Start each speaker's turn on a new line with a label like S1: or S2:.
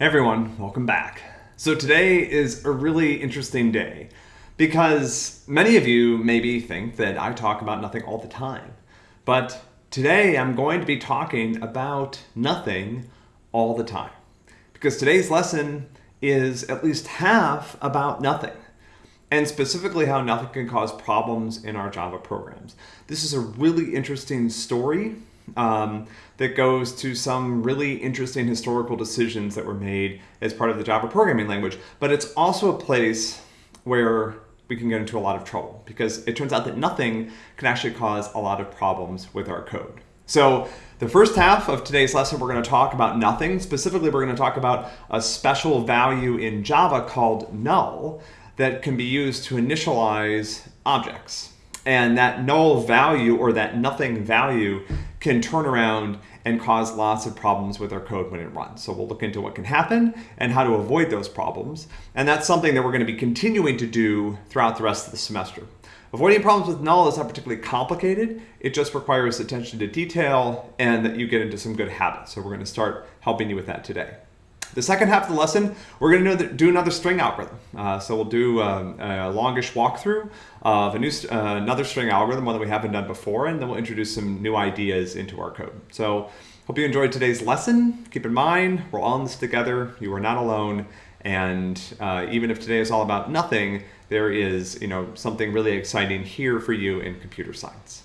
S1: Everyone, welcome back. So today is a really interesting day because many of you maybe think that I talk about nothing all the time. But today I'm going to be talking about nothing all the time. Because today's lesson is at least half about nothing and specifically how nothing can cause problems in our Java programs. This is a really interesting story um, that goes to some really interesting historical decisions that were made as part of the Java programming language. But it's also a place where we can get into a lot of trouble because it turns out that nothing can actually cause a lot of problems with our code. So the first half of today's lesson, we're going to talk about nothing. Specifically, we're going to talk about a special value in Java called null that can be used to initialize objects. And that null value or that nothing value can turn around and cause lots of problems with our code when it runs. So we'll look into what can happen and how to avoid those problems. And that's something that we're going to be continuing to do throughout the rest of the semester. Avoiding problems with null is not particularly complicated. It just requires attention to detail and that you get into some good habits. So we're going to start helping you with that today. The second half of the lesson, we're going to do another string algorithm. Uh, so we'll do um, a longish walkthrough of a new, uh, another string algorithm, one that we haven't done before, and then we'll introduce some new ideas into our code. So hope you enjoyed today's lesson. Keep in mind, we're all in this together. You are not alone. And uh, even if today is all about nothing, there is you know, something really exciting here for you in computer science.